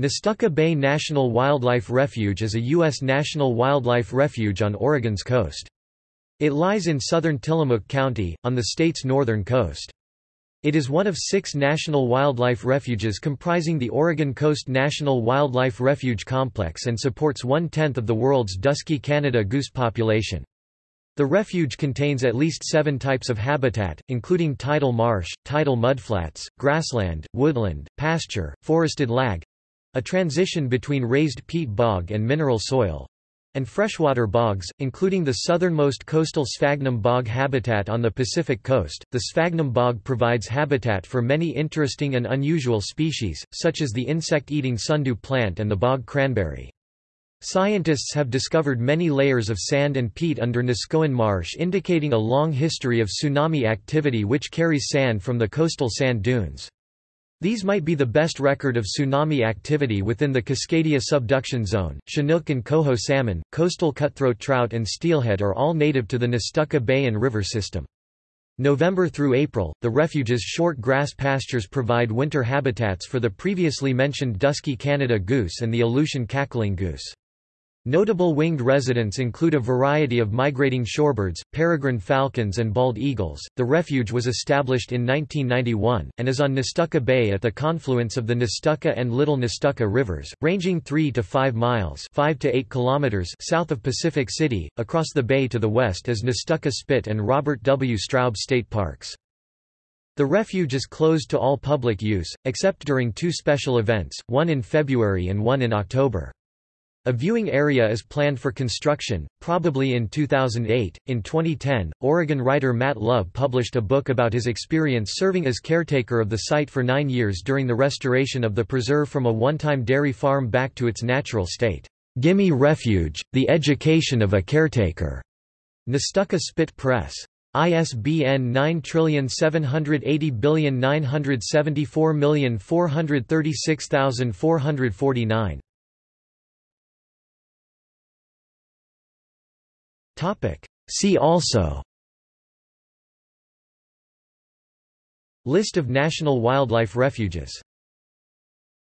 Nestucca Bay National Wildlife Refuge is a U.S. national wildlife refuge on Oregon's coast. It lies in southern Tillamook County, on the state's northern coast. It is one of six national wildlife refuges comprising the Oregon Coast National Wildlife Refuge Complex and supports one-tenth of the world's dusky Canada goose population. The refuge contains at least seven types of habitat, including tidal marsh, tidal mudflats, grassland, woodland, pasture, forested lagg—a transition between raised peat bog and mineral soil, and freshwater bogs, including the southernmost coastal sphagnum bog habitat on the Pacific coast. The sphagnum bog provides habitat for many interesting and unusual species, such as the insect-eating sundew plant and the bog cranberry. Scientists have discovered many layers of sand and peat under Neskowin Marsh indicating a long history of tsunami activity which carries sand from the coastal sand dunes. These might be the best record of tsunami activity within the Cascadia subduction zone. Chinook and coho salmon, coastal cutthroat trout and steelhead are all native to the Nestucca Bay and River system. November through April, the refuge's short grass pastures provide winter habitats for the previously mentioned dusky Canada goose and the Aleutian cackling goose. Notable winged residents include a variety of migrating shorebirds, peregrine falcons, and bald eagles. The refuge was established in 1991, and is on Nestucca Bay at the confluence of the Nestucca and Little Nestucca rivers, ranging 3 to 5 miles 5 to 8 kilometers south of Pacific City. Across the bay to the west is Nestucca Spit and Robert W. Straub State Parks. The refuge is closed to all public use, except during two special events, one in February and one in October. A viewing area is planned for construction, probably in 2008. In 2010, Oregon writer Matt Love published a book about his experience serving as caretaker of the site for nine years during the restoration of the preserve from a one-time dairy farm back to its natural state. Gimme Refuge, The Education of a Caretaker. Nestucca Spit Press. ISBN 9780974436449. See also. List of national wildlife refuges